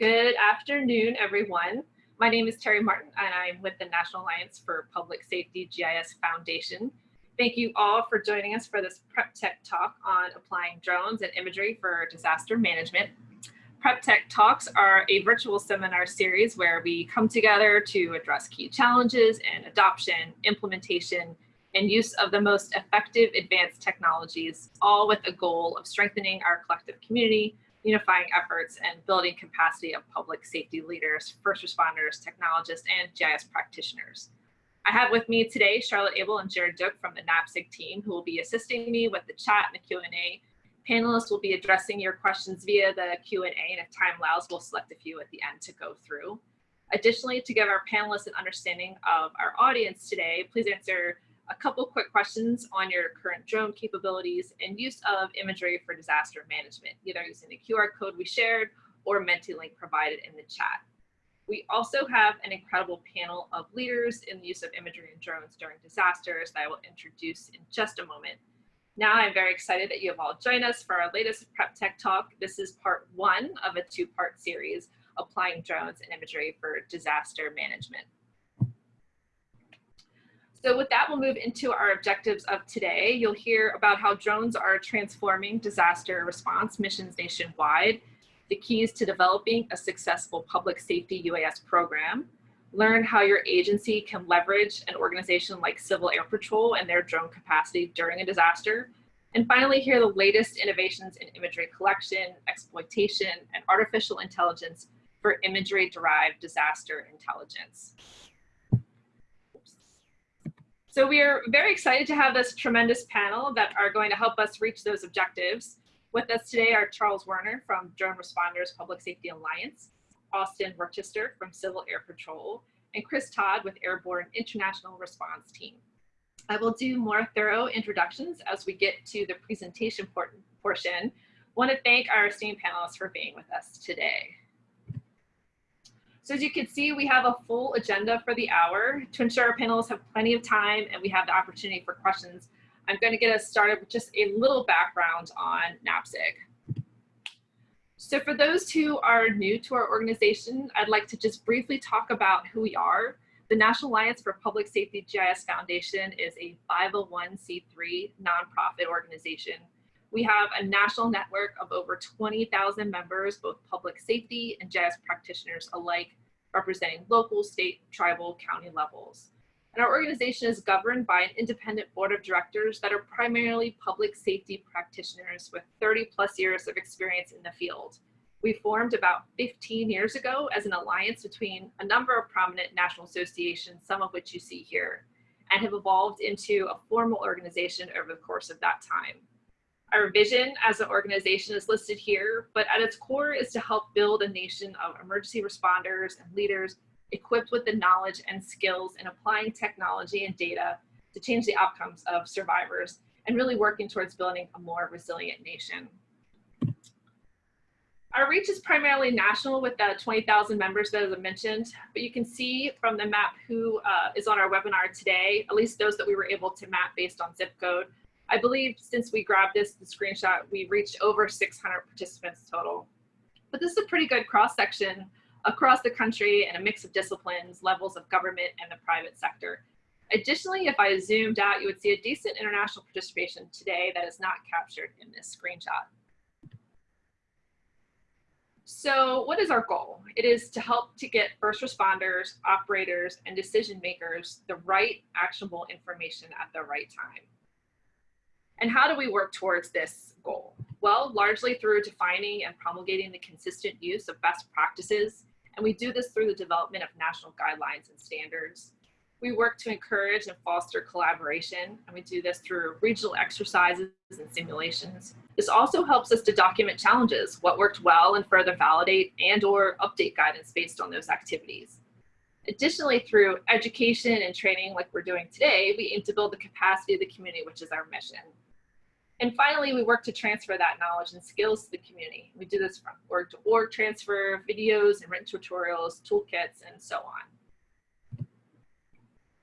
Good afternoon, everyone. My name is Terry Martin, and I'm with the National Alliance for Public Safety GIS Foundation. Thank you all for joining us for this Prep Tech talk on applying drones and imagery for disaster management. Prep Tech Talks are a virtual seminar series where we come together to address key challenges and adoption, implementation, and use of the most effective advanced technologies, all with a goal of strengthening our collective community, unifying efforts and building capacity of public safety leaders, first responders, technologists, and GIS practitioners. I have with me today Charlotte Abel and Jared Duke from the NAPSG team who will be assisting me with the chat and the Q&A. Panelists will be addressing your questions via the Q&A and if time allows, we'll select a few at the end to go through. Additionally, to give our panelists an understanding of our audience today, please answer a couple quick questions on your current drone capabilities and use of imagery for disaster management, either using the QR code we shared or Menti-link provided in the chat. We also have an incredible panel of leaders in the use of imagery and drones during disasters that I will introduce in just a moment. Now I'm very excited that you have all joined us for our latest Prep Tech Talk. This is part one of a two-part series, Applying Drones and Imagery for Disaster Management. So with that, we'll move into our objectives of today. You'll hear about how drones are transforming disaster response missions nationwide, the keys to developing a successful public safety UAS program, learn how your agency can leverage an organization like Civil Air Patrol and their drone capacity during a disaster, and finally hear the latest innovations in imagery collection, exploitation, and artificial intelligence for imagery-derived disaster intelligence. So we are very excited to have this tremendous panel that are going to help us reach those objectives. With us today are Charles Werner from Drone Responders Public Safety Alliance, Austin Worcester from Civil Air Patrol, and Chris Todd with Airborne International Response Team. I will do more thorough introductions as we get to the presentation portion. want to thank our esteemed panelists for being with us today. So as you can see, we have a full agenda for the hour to ensure our panelists have plenty of time and we have the opportunity for questions. I'm going to get us started with just a little background on NAPSG. So for those who are new to our organization, I'd like to just briefly talk about who we are. The National Alliance for Public Safety GIS Foundation is a 501c3 nonprofit organization. We have a national network of over 20,000 members, both public safety and GIS practitioners alike, representing local, state, tribal, county levels. And our organization is governed by an independent board of directors that are primarily public safety practitioners with 30 plus years of experience in the field. We formed about 15 years ago as an alliance between a number of prominent national associations, some of which you see here, and have evolved into a formal organization over the course of that time. Our vision as an organization is listed here, but at its core is to help build a nation of emergency responders and leaders equipped with the knowledge and skills in applying technology and data to change the outcomes of survivors and really working towards building a more resilient nation. Our reach is primarily national with the 20,000 members that I mentioned, but you can see from the map who uh, is on our webinar today, at least those that we were able to map based on zip code, I believe since we grabbed this, the screenshot, we reached over 600 participants total. But this is a pretty good cross section across the country and a mix of disciplines, levels of government and the private sector. Additionally, if I zoomed out, you would see a decent international participation today that is not captured in this screenshot. So what is our goal? It is to help to get first responders, operators, and decision makers the right actionable information at the right time. And how do we work towards this goal? Well, largely through defining and promulgating the consistent use of best practices. And we do this through the development of national guidelines and standards. We work to encourage and foster collaboration, and we do this through regional exercises and simulations. This also helps us to document challenges, what worked well, and further validate and or update guidance based on those activities. Additionally, through education and training like we're doing today, we aim to build the capacity of the community, which is our mission. And finally, we work to transfer that knowledge and skills to the community. We do this from org to org transfer, videos and written tutorials, toolkits, and so on.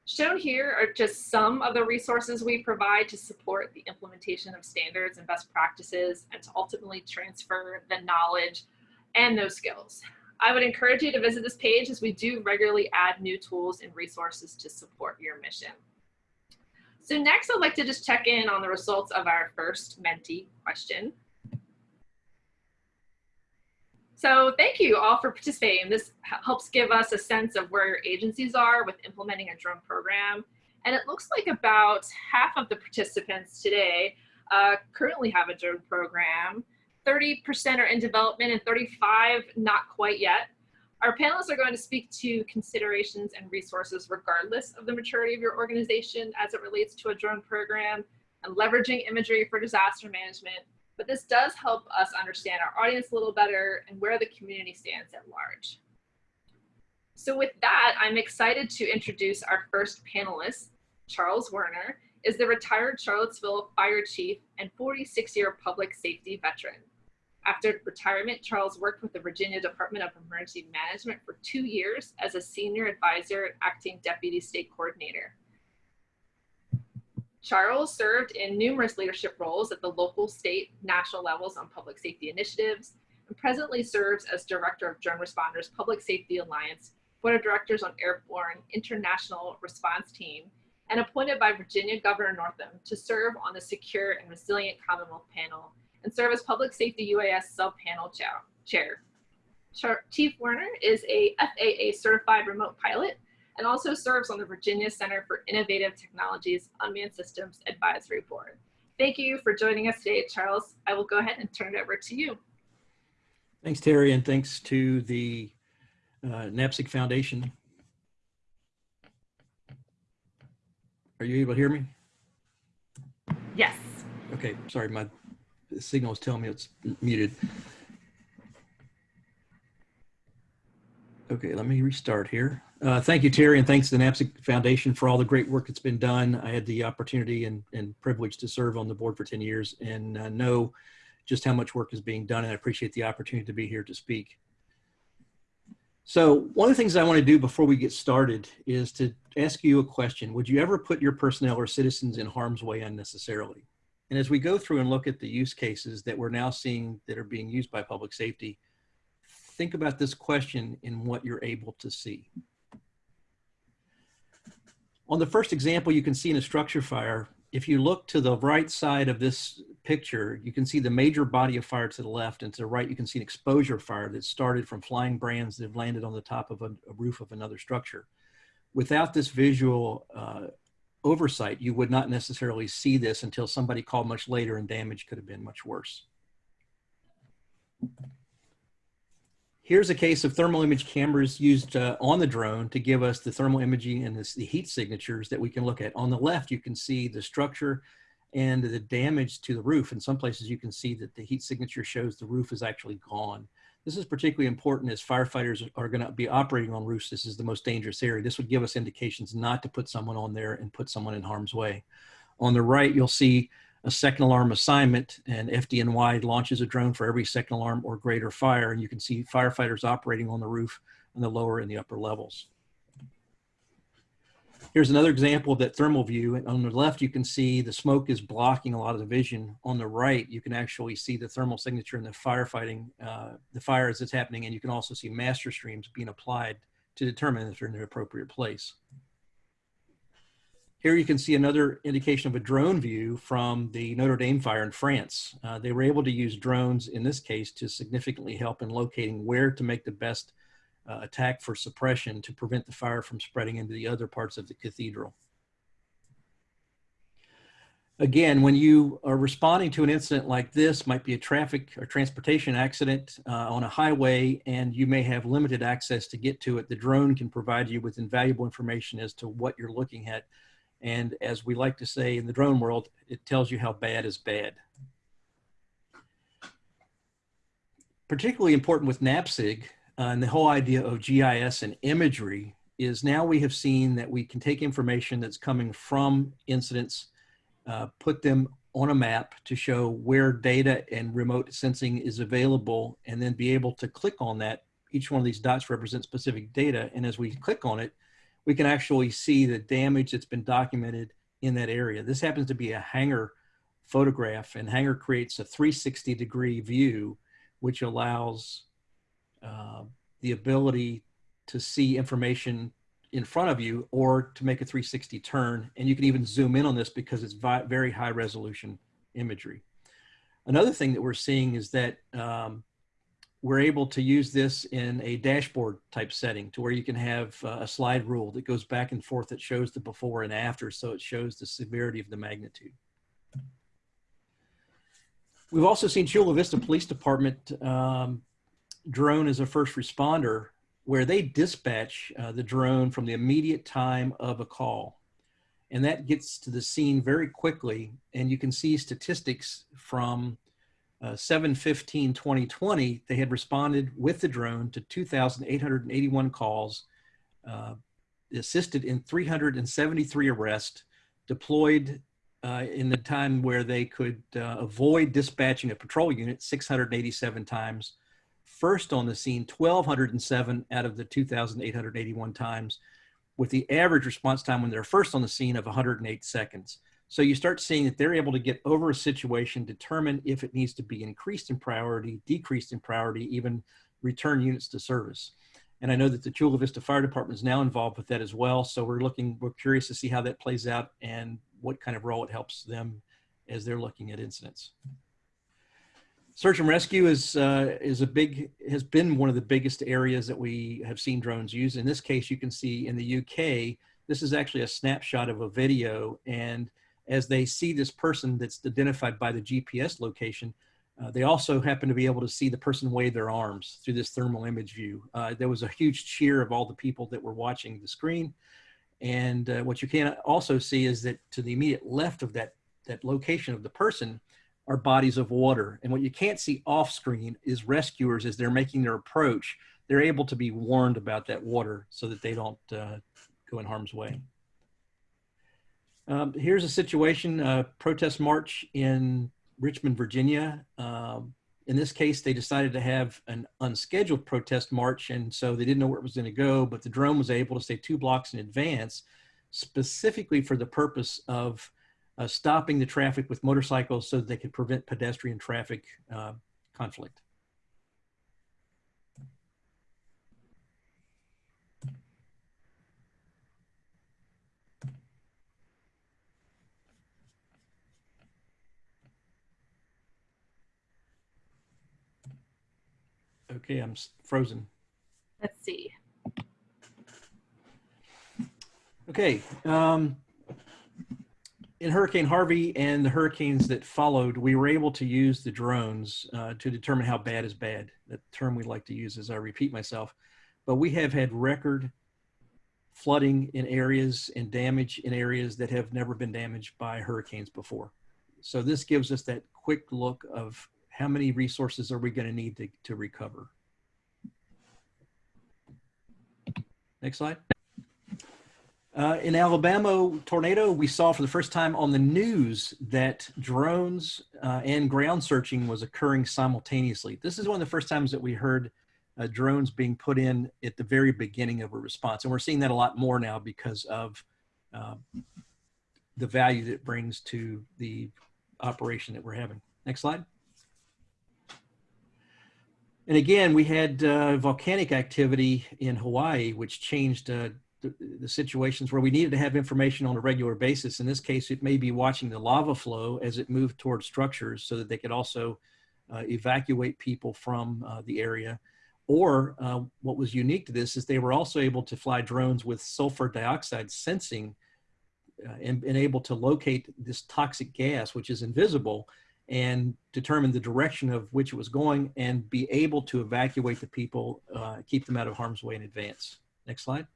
Shown here are just some of the resources we provide to support the implementation of standards and best practices and to ultimately transfer the knowledge and those skills. I would encourage you to visit this page as we do regularly add new tools and resources to support your mission. So next, I'd like to just check in on the results of our first Menti question. So thank you all for participating. This helps give us a sense of where your agencies are with implementing a drone program. And it looks like about half of the participants today uh, currently have a drone program. 30% are in development and 35 not quite yet. Our panelists are going to speak to considerations and resources regardless of the maturity of your organization as it relates to a drone program and leveraging imagery for disaster management. But this does help us understand our audience a little better and where the community stands at large. So with that, I'm excited to introduce our first panelist, Charles Werner, is the retired Charlottesville fire chief and 46 year public safety veteran. After retirement, Charles worked with the Virginia Department of Emergency Management for two years as a senior advisor and acting deputy state coordinator. Charles served in numerous leadership roles at the local, state, national levels on public safety initiatives, and presently serves as director of Drone Responders Public Safety Alliance, board of directors on Airborne International Response Team, and appointed by Virginia Governor Northam to serve on the Secure and Resilient Commonwealth panel and serve as Public Safety UAS sub-panel chair. Chief Werner is a FAA certified remote pilot and also serves on the Virginia Center for Innovative Technologies Unmanned Systems Advisory Board. Thank you for joining us today, Charles. I will go ahead and turn it over to you. Thanks, Terry, and thanks to the uh, NAPSG Foundation. Are you able to hear me? Yes. Okay, sorry, my signal is telling me it's muted. Okay, let me restart here. Uh, thank you, Terry, and thanks to the NAPSG Foundation for all the great work that's been done. I had the opportunity and, and privilege to serve on the board for 10 years and uh, know just how much work is being done, and I appreciate the opportunity to be here to speak. So one of the things I want to do before we get started is to ask you a question. Would you ever put your personnel or citizens in harm's way unnecessarily? And as we go through and look at the use cases that we're now seeing that are being used by public safety, think about this question in what you're able to see. On the first example, you can see in a structure fire, if you look to the right side of this picture, you can see the major body of fire to the left and to the right, you can see an exposure fire that started from flying brands that have landed on the top of a, a roof of another structure. Without this visual uh, oversight, you would not necessarily see this until somebody called much later and damage could have been much worse. Here's a case of thermal image cameras used uh, on the drone to give us the thermal imaging and this, the heat signatures that we can look at. On the left, you can see the structure and the damage to the roof. In some places, you can see that the heat signature shows the roof is actually gone. This is particularly important as firefighters are going to be operating on roofs. This is the most dangerous area. This would give us indications not to put someone on there and put someone in harm's way. On the right, you'll see a second alarm assignment and FDNY launches a drone for every second alarm or greater fire. And you can see firefighters operating on the roof on the lower and the upper levels. Here's another example of that thermal view. On the left, you can see the smoke is blocking a lot of the vision. On the right, you can actually see the thermal signature and the firefighting, uh, the fires that's happening. And you can also see master streams being applied to determine if they're in the appropriate place. Here you can see another indication of a drone view from the Notre Dame fire in France. Uh, they were able to use drones in this case to significantly help in locating where to make the best uh, attack for suppression to prevent the fire from spreading into the other parts of the cathedral. Again, when you are responding to an incident like this, might be a traffic or transportation accident uh, on a highway, and you may have limited access to get to it, the drone can provide you with invaluable information as to what you're looking at and as we like to say in the drone world, it tells you how bad is bad. Particularly important with NAPSG uh, and the whole idea of GIS and imagery is now we have seen that we can take information that's coming from incidents, uh, put them on a map to show where data and remote sensing is available, and then be able to click on that. Each one of these dots represents specific data. And as we click on it, we can actually see the damage that's been documented in that area. This happens to be a hangar photograph and hangar creates a 360 degree view, which allows uh, the ability to see information in front of you or to make a 360 turn. And you can even zoom in on this because it's very high resolution imagery. Another thing that we're seeing is that um, we're able to use this in a dashboard type setting to where you can have uh, a slide rule that goes back and forth that shows the before and after so it shows the severity of the magnitude. We've also seen Chula Vista Police Department um, drone as a first responder where they dispatch uh, the drone from the immediate time of a call. And that gets to the scene very quickly. And you can see statistics from uh, 715 2020, they had responded with the drone to 2,881 calls, uh, assisted in 373 arrests, deployed uh, in the time where they could uh, avoid dispatching a patrol unit 687 times, first on the scene 1,207 out of the 2,881 times, with the average response time when they're first on the scene of 108 seconds. So you start seeing that they're able to get over a situation, determine if it needs to be increased in priority, decreased in priority, even return units to service. And I know that the Chula Vista Fire Department is now involved with that as well. So we're looking, we're curious to see how that plays out and what kind of role it helps them as they're looking at incidents. Search and rescue is uh, is a big has been one of the biggest areas that we have seen drones used. In this case, you can see in the UK, this is actually a snapshot of a video, and as they see this person that's identified by the GPS location, uh, they also happen to be able to see the person wave their arms through this thermal image view. Uh, there was a huge cheer of all the people that were watching the screen. And uh, what you can also see is that to the immediate left of that, that location of the person, are bodies of water. And what you can't see off screen is rescuers as they're making their approach, they're able to be warned about that water so that they don't uh, go in harm's way. Um, here's a situation, a protest march in Richmond, Virginia. Um, in this case, they decided to have an unscheduled protest march, and so they didn't know where it was going to go, but the drone was able to stay two blocks in advance, specifically for the purpose of uh, stopping the traffic with motorcycles so that they could prevent pedestrian traffic uh, conflict. Okay, I'm frozen. Let's see. Okay, um, in Hurricane Harvey and the hurricanes that followed, we were able to use the drones uh, to determine how bad is bad. That term we like to use as I repeat myself. But we have had record flooding in areas and damage in areas that have never been damaged by hurricanes before. So this gives us that quick look of how many resources are we going to need to, to recover. Next slide. Uh, in Alabama tornado, we saw for the first time on the news that drones uh, and ground searching was occurring simultaneously. This is one of the first times that we heard uh, drones being put in at the very beginning of a response. And we're seeing that a lot more now because of uh, the value that it brings to the operation that we're having. Next slide. And again, we had uh, volcanic activity in Hawaii, which changed the, the, situations where we needed to have information on a regular basis. In this case, it may be watching the lava flow as it moved towards structures so that they could also uh, evacuate people from uh, the area. Or uh, what was unique to this is they were also able to fly drones with sulfur dioxide sensing uh, and, and able to locate this toxic gas, which is invisible, and determine the direction of which it was going and be able to evacuate the people, uh, keep them out of harm's way in advance. Next slide.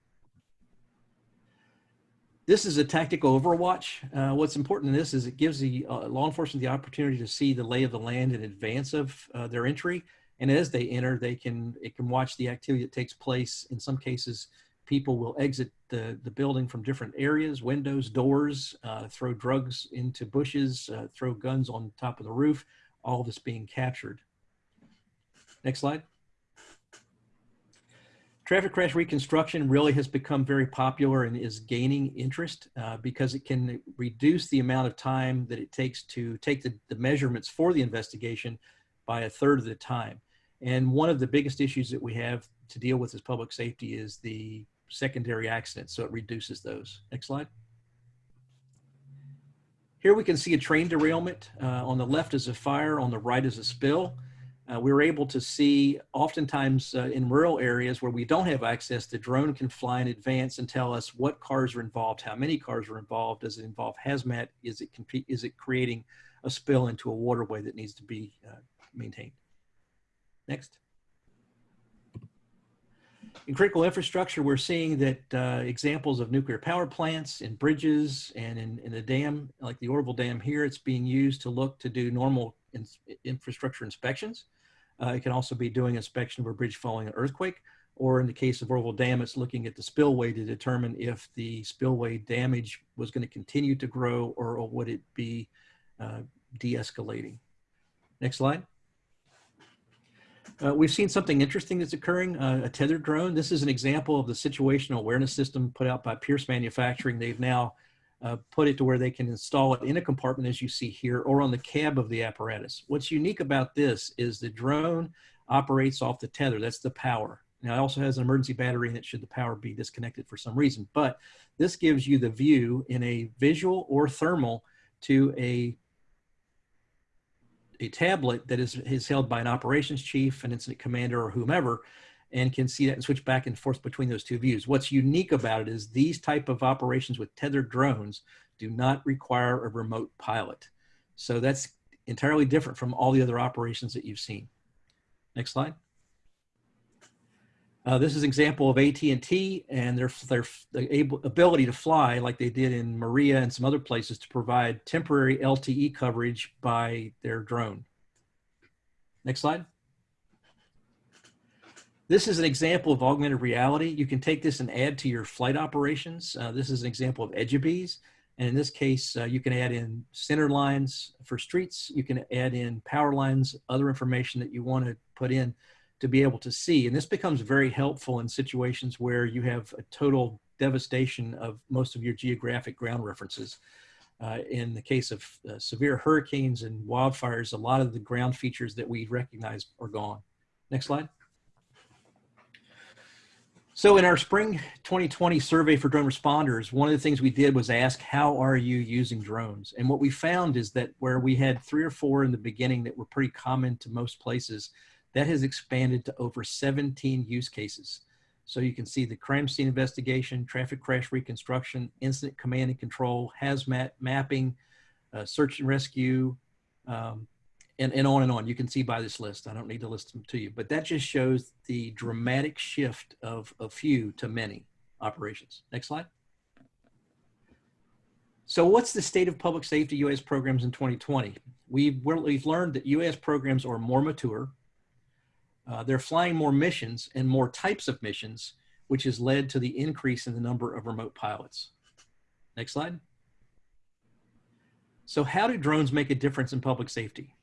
This is a tactical overwatch. Uh, what's important in this is it gives the uh, law enforcement the opportunity to see the lay of the land in advance of uh, their entry. And as they enter, they can it can watch the activity that takes place. In some cases, people will exit the, the building from different areas, windows, doors, uh, throw drugs into bushes, uh, throw guns on top of the roof, all this being captured. Next slide. Traffic crash reconstruction really has become very popular and is gaining interest uh, because it can reduce the amount of time that it takes to take the, the measurements for the investigation by a third of the time. And one of the biggest issues that we have to deal with as public safety is the secondary accidents. So it reduces those. Next slide. Here we can see a train derailment. Uh, on the left is a fire, on the right is a spill. Uh, we were able to see oftentimes uh, in rural areas where we don't have access, the drone can fly in advance and tell us what cars are involved, how many cars are involved, does it involve hazmat, is it, is it creating a spill into a waterway that needs to be uh, maintained. Next. In critical infrastructure, we're seeing that uh, examples of nuclear power plants in bridges and in, in a dam, like the Oroville Dam here, it's being used to look to do normal in, infrastructure inspections. Uh, it can also be doing inspection of a bridge following an earthquake, or in the case of Oroville Dam, it's looking at the spillway to determine if the spillway damage was going to continue to grow or, or would it be uh, de-escalating. Next slide. Uh, we've seen something interesting that's occurring, uh, a tethered drone. This is an example of the situational awareness system put out by Pierce Manufacturing. They've now uh, put it to where they can install it in a compartment as you see here or on the cab of the apparatus. What's unique about this is the drone operates off the tether, that's the power. Now it also has an emergency battery in it should the power be disconnected for some reason, but this gives you the view in a visual or thermal to a a tablet that is, is held by an operations chief, an incident commander, or whomever, and can see that and switch back and forth between those two views. What's unique about it is these type of operations with tethered drones do not require a remote pilot. So that's entirely different from all the other operations that you've seen. Next slide. Uh, this is an example of AT&T and their, their, able, ability to fly like they did in Maria and some other places to provide temporary LTE coverage by their drone. Next slide. This is an example of augmented reality. You can take this and add to your flight operations. Uh, this is an example of Edgybees. And in this case, uh, you can add in center lines for streets. You can add in power lines, other information that you want to put in to be able to see. And this becomes very helpful in situations where you have a total devastation of most of your geographic ground references. Uh, in the case of uh, severe hurricanes and wildfires, a lot of the ground features that we recognize are gone. Next slide. So in our spring 2020 survey for drone responders, one of the things we did was ask, how are you using drones? And what we found is that where we had three or four in the beginning that were pretty common to most places, that has expanded to over 17 use cases. So you can see the crime scene investigation, traffic crash reconstruction, incident command and control, hazmat mapping, uh, search and rescue, um, and, and on and on. You can see by this list. I don't need to list them to you, but that just shows the dramatic shift of a few to many operations. Next slide. So what's the state of public safety UAS programs in 2020? We've, we've learned that UAS programs are more mature, uh, they're flying more missions and more types of missions, which has led to the increase in the number of remote pilots. Next slide. So how do drones make a difference in public safety?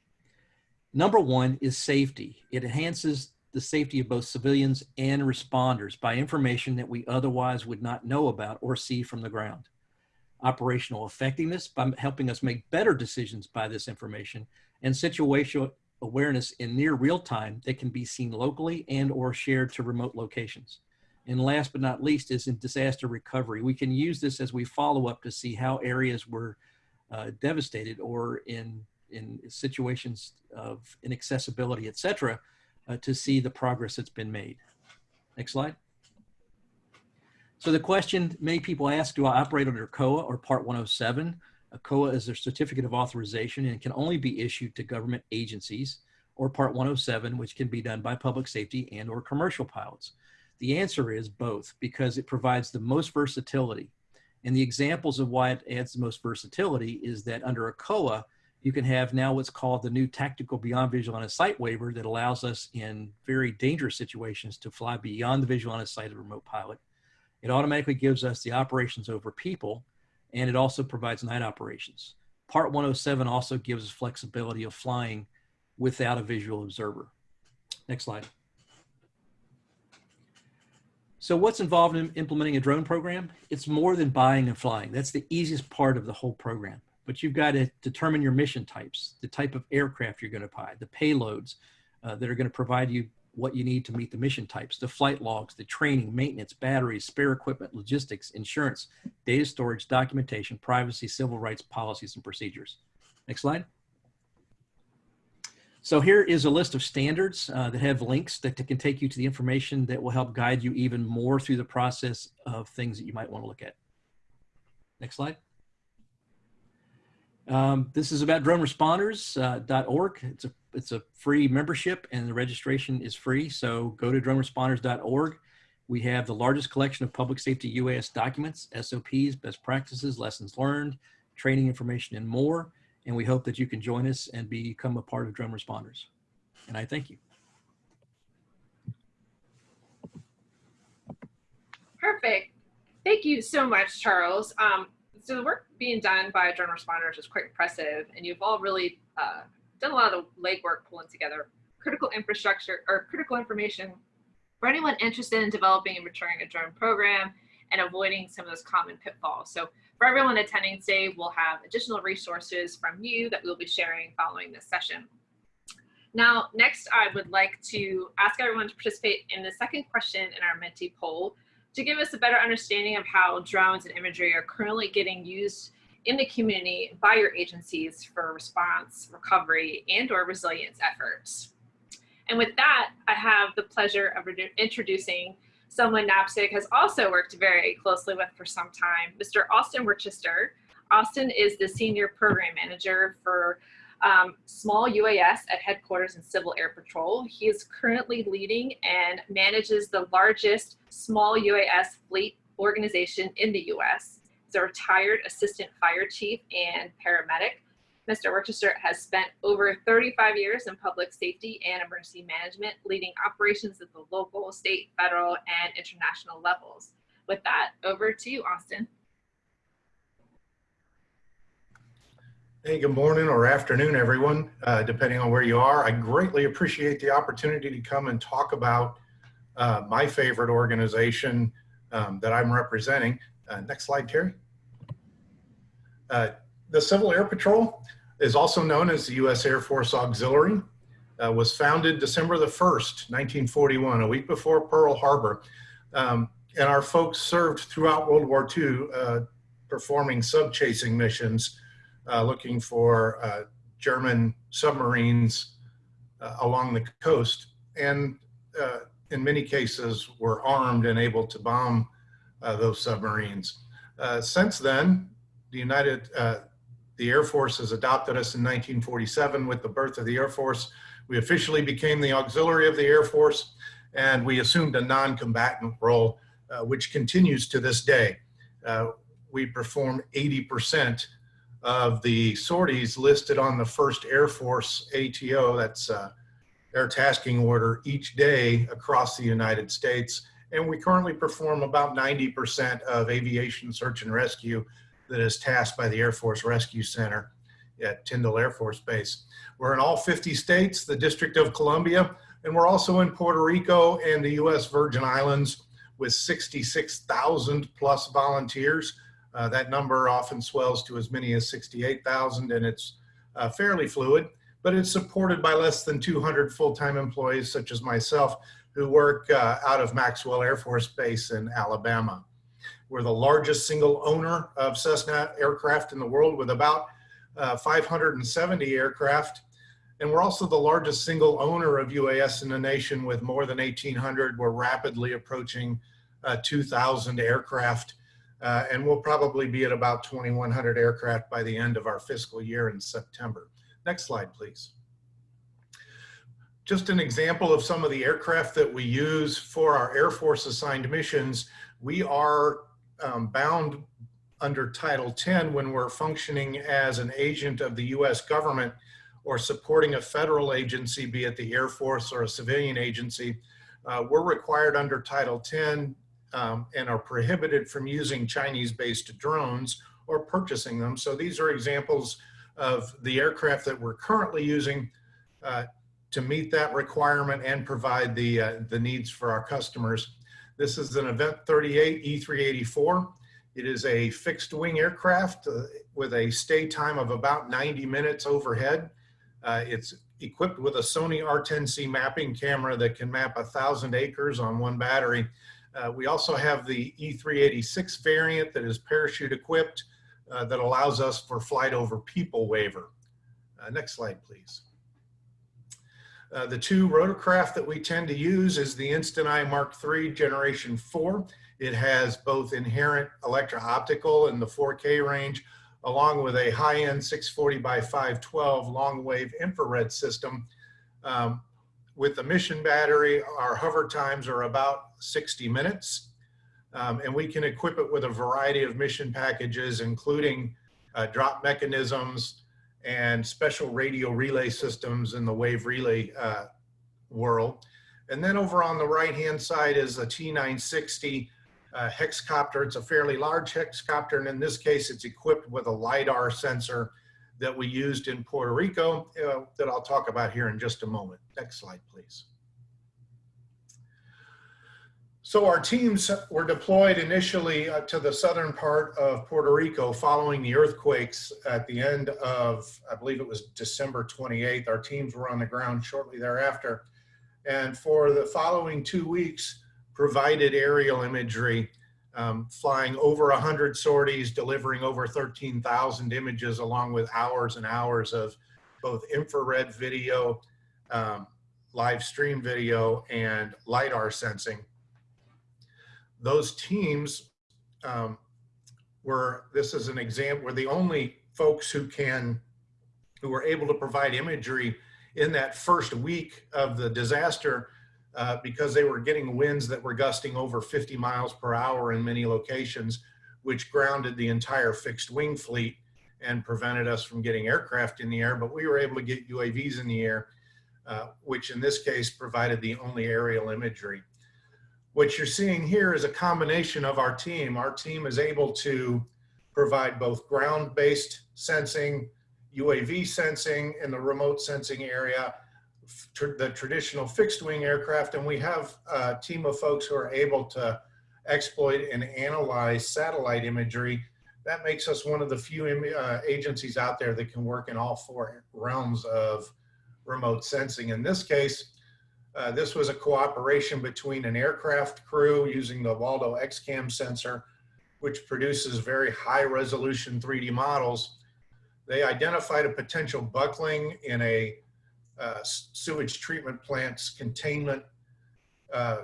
Number one is safety. It enhances the safety of both civilians and responders by information that we otherwise would not know about or see from the ground. Operational effectiveness by helping us make better decisions by this information and situational awareness in near real time that can be seen locally and or shared to remote locations. And last but not least is in disaster recovery. We can use this as we follow up to see how areas were uh, devastated or in, in situations of inaccessibility, et cetera, uh, to see the progress that's been made. Next slide. So the question many people ask, do I operate under COA or Part 107? A COA is a certificate of authorization and can only be issued to government agencies or Part 107, which can be done by public safety and or commercial pilots. The answer is both because it provides the most versatility. And the examples of why it adds the most versatility is that under a COA, you can have now what's called the new tactical beyond visual line of sight waiver that allows us in very dangerous situations to fly beyond the visual line of sight of a remote pilot. It automatically gives us the operations over people and it also provides night operations. Part 107 also gives us flexibility of flying without a visual observer. Next slide. So what's involved in implementing a drone program? It's more than buying and flying. That's the easiest part of the whole program. But you've got to determine your mission types, the type of aircraft you're going to buy, the payloads uh, that are going to provide you what you need to meet the mission types, the flight logs, the training, maintenance, batteries, spare equipment, logistics, insurance, data storage, documentation, privacy, civil rights, policies, and procedures. Next slide. So here is a list of standards uh, that have links that, that can take you to the information that will help guide you even more through the process of things that you might want to look at. Next slide. Um, this is about droneresponders.org. Uh, it's a it's a free membership and the registration is free. So go to droneresponders.org. We have the largest collection of public safety UAS documents, SOPs, best practices, lessons learned, training information, and more. And we hope that you can join us and become a part of Drone Responders. And I thank you. Perfect. Thank you so much, Charles. Um, so the work being done by drone responders is quite impressive, and you've all really uh, done a lot of legwork pulling together critical infrastructure or critical information for anyone interested in developing and maturing a drone program and avoiding some of those common pitfalls. So for everyone attending today, we'll have additional resources from you that we'll be sharing following this session. Now, next, I would like to ask everyone to participate in the second question in our Menti poll to give us a better understanding of how drones and imagery are currently getting used in the community by your agencies for response, recovery, and or resilience efforts. And with that, I have the pleasure of introducing someone NAPSG has also worked very closely with for some time, Mr. Austin Worcester. Austin is the Senior Program Manager for um, small UAS at headquarters in Civil Air Patrol. He is currently leading and manages the largest small UAS fleet organization in the US. He's a retired assistant fire chief and paramedic. Mr. Worcester has spent over 35 years in public safety and emergency management, leading operations at the local, state, federal, and international levels. With that, over to you, Austin. Hey, good morning or afternoon, everyone, uh, depending on where you are. I greatly appreciate the opportunity to come and talk about uh, my favorite organization um, that I'm representing. Uh, next slide, Terry. Uh, the Civil Air Patrol is also known as the U.S. Air Force Auxiliary, uh, was founded December the 1st, 1941, a week before Pearl Harbor. Um, and our folks served throughout World War II uh, performing sub-chasing missions uh, looking for uh, German submarines uh, along the coast. And uh, in many cases were armed and able to bomb those submarines. since then, the United, the Air Force has adopted us in 1947 with the birth of the Air Force. We officially became the auxiliary of the Air Force and we assumed a non-combatant role, uh, which continues to this day. Uh, we perform 80% of the sorties listed on the first Air Force ATO, that's uh, Air Tasking Order, each day across the United States. And we currently perform about 90% of aviation search and rescue that is tasked by the Air Force Rescue Center at Tyndall Air Force Base. We're in all 50 states, the District of Columbia, and we're also in Puerto Rico and the U.S. Virgin Islands with 66,000 plus volunteers. Uh, that number often swells to as many as 68,000 and it's uh, fairly fluid, but it's supported by less than 200 full-time employees such as myself who work uh, out of Maxwell Air Force Base in Alabama. We're the largest single owner of Cessna aircraft in the world with about uh, 570 aircraft. And we're also the largest single owner of UAS in the nation with more than 1,800. We're rapidly approaching uh, 2,000 aircraft. Uh, and we'll probably be at about 2,100 aircraft by the end of our fiscal year in September. Next slide, please. Just an example of some of the aircraft that we use for our Air Force assigned missions. We are um, bound under Title 10 when we're functioning as an agent of the US government or supporting a federal agency, be it the Air Force or a civilian agency. Uh, we're required under Title 10 um, and are prohibited from using Chinese-based drones or purchasing them. So these are examples of the aircraft that we're currently using uh, to meet that requirement and provide the, uh, the needs for our customers. This is an Event 38 E384. It is a fixed wing aircraft uh, with a stay time of about 90 minutes overhead. Uh, it's equipped with a Sony R10C mapping camera that can map a thousand acres on one battery. Uh, we also have the E386 variant that is parachute equipped uh, that allows us for flight over people waiver. Uh, next slide, please. Uh, the two rotorcraft that we tend to use is the Instant Eye Mark III Generation 4. It has both inherent electro-optical in the 4K range, along with a high-end 640 by 512 long-wave infrared system. Um, with the mission battery, our hover times are about 60 minutes. Um, and we can equip it with a variety of mission packages, including uh, drop mechanisms and special radio relay systems in the wave relay uh, world. And then over on the right-hand side is a T960 uh, hexcopter. It's a fairly large hexcopter, and in this case, it's equipped with a LiDAR sensor that we used in Puerto Rico uh, that I'll talk about here in just a moment. Next slide, please. So our teams were deployed initially uh, to the southern part of Puerto Rico following the earthquakes at the end of, I believe it was December 28th. Our teams were on the ground shortly thereafter. And for the following two weeks, provided aerial imagery, um, flying over 100 sorties, delivering over 13,000 images along with hours and hours of both infrared video, um, live stream video, and LiDAR sensing. Those teams um, were, this is an example, were the only folks who can, who were able to provide imagery in that first week of the disaster uh, because they were getting winds that were gusting over 50 miles per hour in many locations, which grounded the entire fixed wing fleet and prevented us from getting aircraft in the air. But we were able to get UAVs in the air, uh, which in this case provided the only aerial imagery what you're seeing here is a combination of our team. Our team is able to provide both ground-based sensing, UAV sensing in the remote sensing area, tr the traditional fixed wing aircraft, and we have a team of folks who are able to exploit and analyze satellite imagery. That makes us one of the few uh, agencies out there that can work in all four realms of remote sensing. In this case, uh, this was a cooperation between an aircraft crew using the Waldo XCAM sensor, which produces very high resolution 3D models. They identified a potential buckling in a uh, sewage treatment plant's containment uh,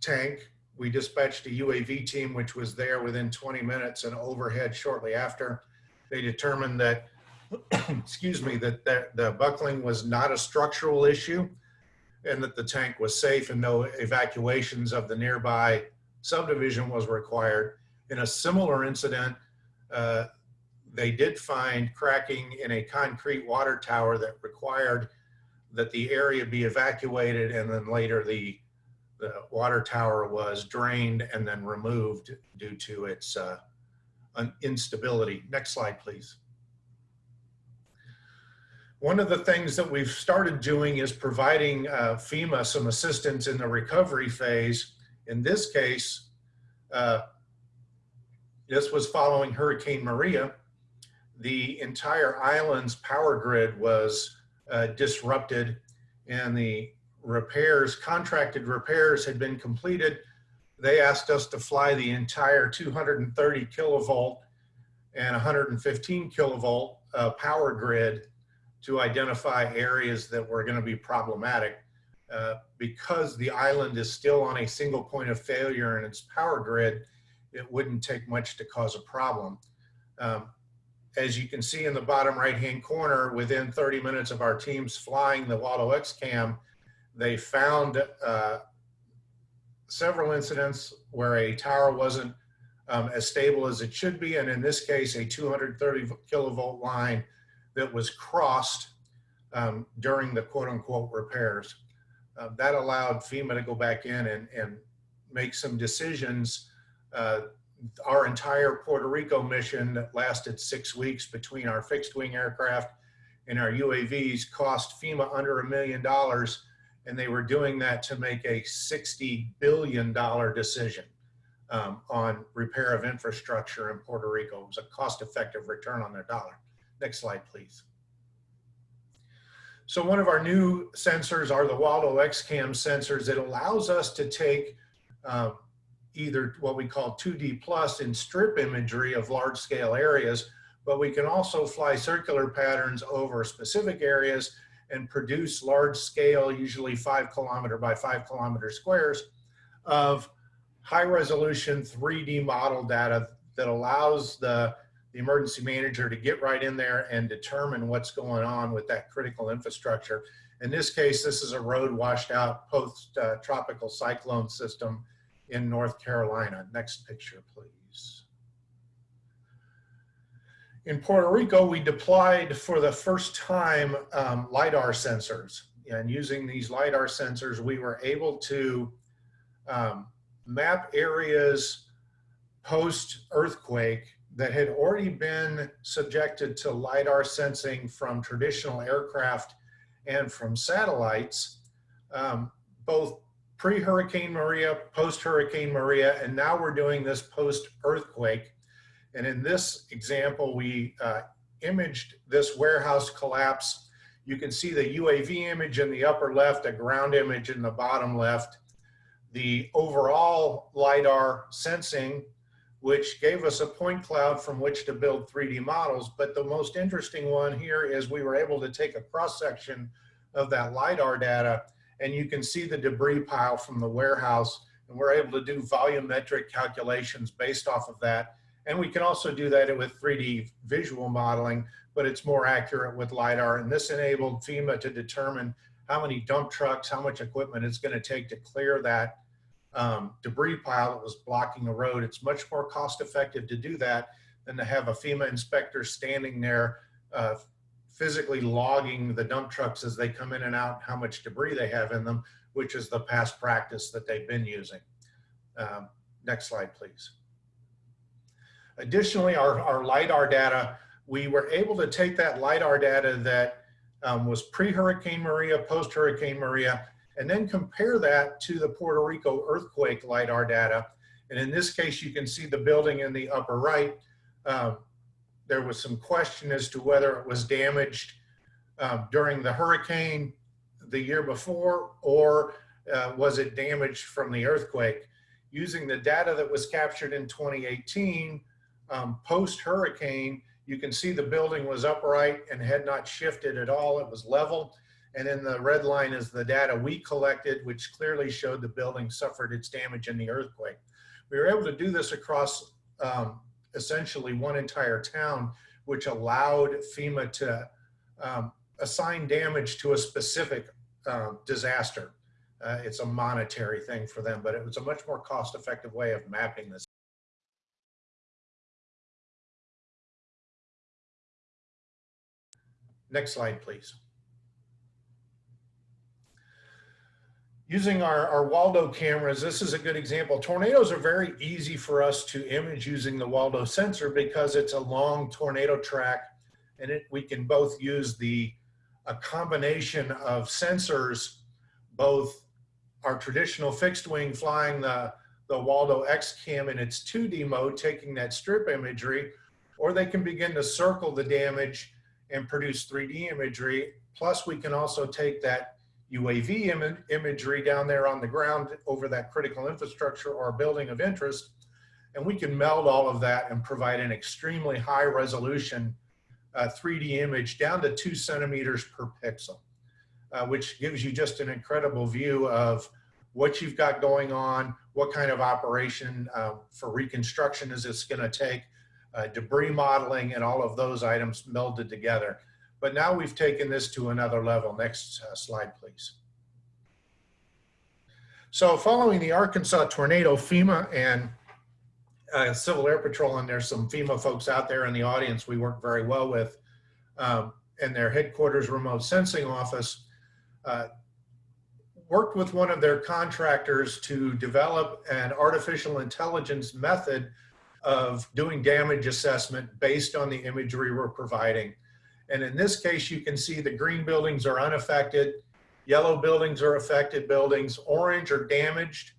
tank. We dispatched a UAV team, which was there within 20 minutes and overhead shortly after. They determined that, excuse me, that, that the buckling was not a structural issue and that the tank was safe and no evacuations of the nearby subdivision was required. In a similar incident, uh, they did find cracking in a concrete water tower that required that the area be evacuated and then later the, the water tower was drained and then removed due to its uh, instability. Next slide, please. One of the things that we've started doing is providing uh, FEMA some assistance in the recovery phase. In this case, uh, this was following Hurricane Maria. The entire island's power grid was uh, disrupted and the repairs, contracted repairs had been completed. They asked us to fly the entire 230 kilovolt and 115 kilovolt uh, power grid to identify areas that were going to be problematic. Uh, because the island is still on a single point of failure in its power grid, it wouldn't take much to cause a problem. Um, as you can see in the bottom right hand corner, within 30 minutes of our teams flying the Waldo cam, they found uh, several incidents where a tower wasn't um, as stable as it should be. And in this case, a 230 kilovolt line that was crossed um, during the quote unquote repairs. Uh, that allowed FEMA to go back in and, and make some decisions. Uh, our entire Puerto Rico mission that lasted six weeks between our fixed wing aircraft and our UAVs cost FEMA under a million dollars. And they were doing that to make a $60 billion decision um, on repair of infrastructure in Puerto Rico. It was a cost effective return on their dollar. Next slide, please. So one of our new sensors are the Waldo XCAM sensors. It allows us to take um, either what we call 2D plus in strip imagery of large scale areas, but we can also fly circular patterns over specific areas and produce large scale, usually five kilometer by five kilometer squares of high resolution 3D model data that allows the, the emergency manager to get right in there and determine what's going on with that critical infrastructure. In this case, this is a road washed out post uh, tropical cyclone system in North Carolina. Next picture, please. In Puerto Rico, we deployed for the first time um, LiDAR sensors. And using these LiDAR sensors, we were able to um, map areas post earthquake that had already been subjected to LiDAR sensing from traditional aircraft and from satellites, um, both pre-Hurricane Maria, post-Hurricane Maria, and now we're doing this post-earthquake. And in this example, we uh, imaged this warehouse collapse. You can see the UAV image in the upper left, a ground image in the bottom left the overall LiDAR sensing, which gave us a point cloud from which to build 3D models. But the most interesting one here is we were able to take a cross section of that LiDAR data and you can see the debris pile from the warehouse and we're able to do volumetric calculations based off of that. And we can also do that with 3D visual modeling, but it's more accurate with LiDAR. And this enabled FEMA to determine how many dump trucks, how much equipment it's going to take to clear that um, debris pile that was blocking the road. It's much more cost effective to do that than to have a FEMA inspector standing there uh, physically logging the dump trucks as they come in and out, how much debris they have in them, which is the past practice that they've been using. Um, next slide, please. Additionally, our, our LiDAR data, we were able to take that LiDAR data that um, was pre-Hurricane Maria, post-Hurricane Maria, and then compare that to the Puerto Rico earthquake LiDAR data. And in this case, you can see the building in the upper right. Um, there was some question as to whether it was damaged um, during the hurricane the year before, or uh, was it damaged from the earthquake? Using the data that was captured in 2018, um, post-hurricane, you can see the building was upright and had not shifted at all. It was level. And in the red line is the data we collected, which clearly showed the building suffered its damage in the earthquake. We were able to do this across um, essentially one entire town, which allowed FEMA to um, assign damage to a specific uh, disaster. Uh, it's a monetary thing for them, but it was a much more cost effective way of mapping this. Next slide, please. Using our, our Waldo cameras, this is a good example. Tornadoes are very easy for us to image using the Waldo sensor because it's a long tornado track and it, we can both use the a combination of sensors, both our traditional fixed wing flying the, the Waldo X-Cam in its 2D mode, taking that strip imagery, or they can begin to circle the damage and produce 3D imagery. Plus we can also take that UAV Im imagery down there on the ground over that critical infrastructure or building of interest. And we can meld all of that and provide an extremely high resolution uh, 3D image down to two centimeters per pixel, uh, which gives you just an incredible view of what you've got going on, what kind of operation uh, for reconstruction is this gonna take, uh, debris modeling, and all of those items melded together. But now we've taken this to another level. Next uh, slide, please. So following the Arkansas tornado, FEMA and uh, Civil Air Patrol, and there's some FEMA folks out there in the audience we work very well with, um, and their headquarters remote sensing office, uh, worked with one of their contractors to develop an artificial intelligence method of doing damage assessment based on the imagery we're providing. And in this case, you can see the green buildings are unaffected, yellow buildings are affected buildings, orange are damaged,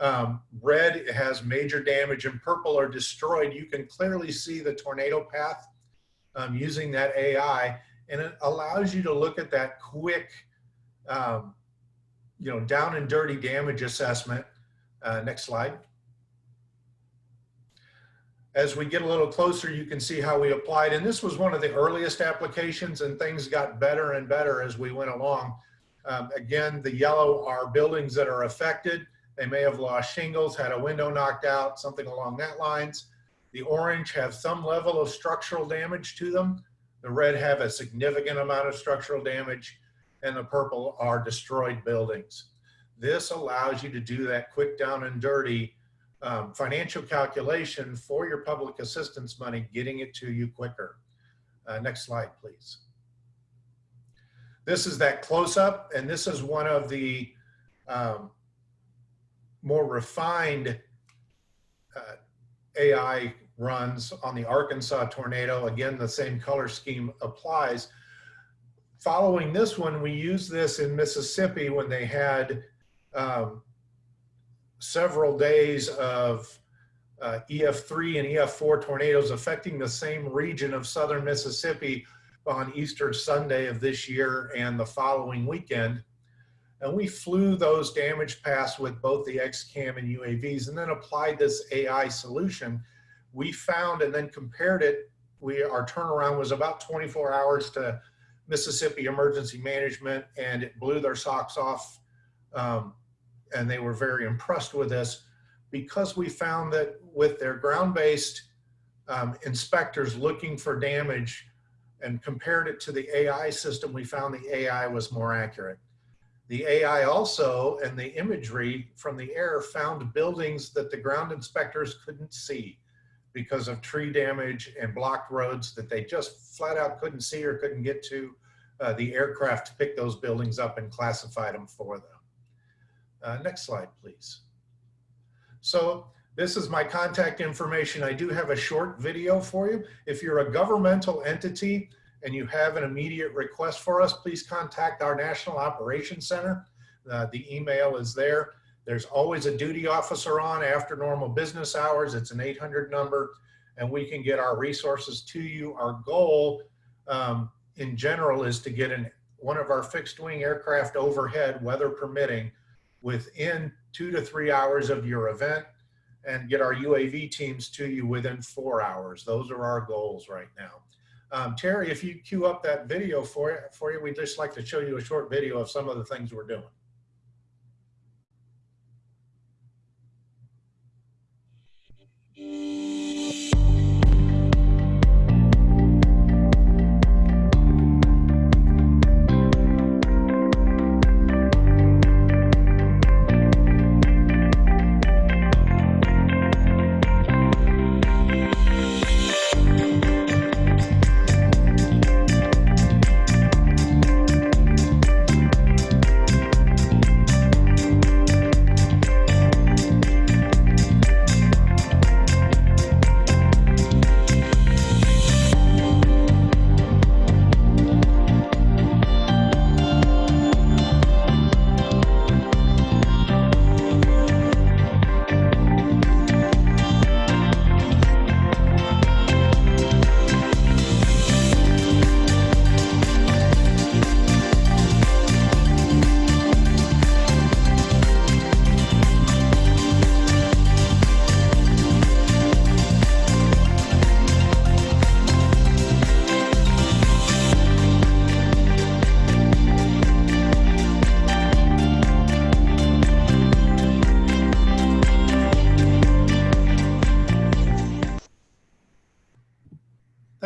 um, red has major damage, and purple are destroyed. You can clearly see the tornado path um, using that AI. and it allows you to look at that quick, um, you know, down and dirty damage assessment. Uh, next slide. As we get a little closer, you can see how we applied. And this was one of the earliest applications and things got better and better as we went along. Um, again, the yellow are buildings that are affected. They may have lost shingles, had a window knocked out, something along that lines. The orange have some level of structural damage to them. The red have a significant amount of structural damage and the purple are destroyed buildings. This allows you to do that quick down and dirty um, financial calculation for your public assistance money, getting it to you quicker. Uh, next slide, please. This is that close up, and this is one of the um, more refined uh, AI runs on the Arkansas tornado. Again, the same color scheme applies. Following this one, we used this in Mississippi when they had um, several days of uh, EF3 and EF4 tornadoes affecting the same region of southern Mississippi on Easter Sunday of this year and the following weekend. And we flew those damage paths with both the XCAM and UAVs and then applied this AI solution. We found and then compared it, we our turnaround was about 24 hours to Mississippi Emergency Management and it blew their socks off um, and they were very impressed with this because we found that with their ground-based um, inspectors looking for damage and compared it to the AI system, we found the AI was more accurate. The AI also and the imagery from the air found buildings that the ground inspectors couldn't see because of tree damage and blocked roads that they just flat out couldn't see or couldn't get to. Uh, the aircraft picked those buildings up and classified them for them. Uh, next slide, please. So this is my contact information. I do have a short video for you. If you're a governmental entity and you have an immediate request for us, please contact our National Operations Center. Uh, the email is there. There's always a duty officer on after normal business hours. It's an 800 number and we can get our resources to you. Our goal um, in general is to get an, one of our fixed wing aircraft overhead, weather permitting, within two to three hours of your event and get our UAV teams to you within four hours. Those are our goals right now. Um, Terry, if you queue up that video for, for you, we'd just like to show you a short video of some of the things we're doing.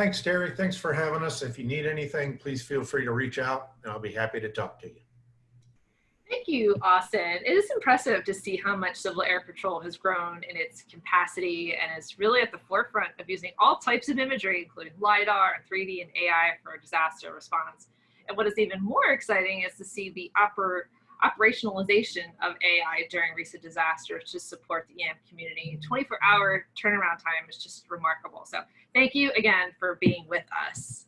Thanks, Terry. Thanks for having us. If you need anything, please feel free to reach out and I'll be happy to talk to you. Thank you, Austin. It is impressive to see how much Civil Air Patrol has grown in its capacity and is really at the forefront of using all types of imagery, including LiDAR 3D and AI for disaster response. And what is even more exciting is to see the oper operationalization of AI during recent disasters to support the EM community. 24 hour turnaround time is just remarkable. So thank you again for being with us.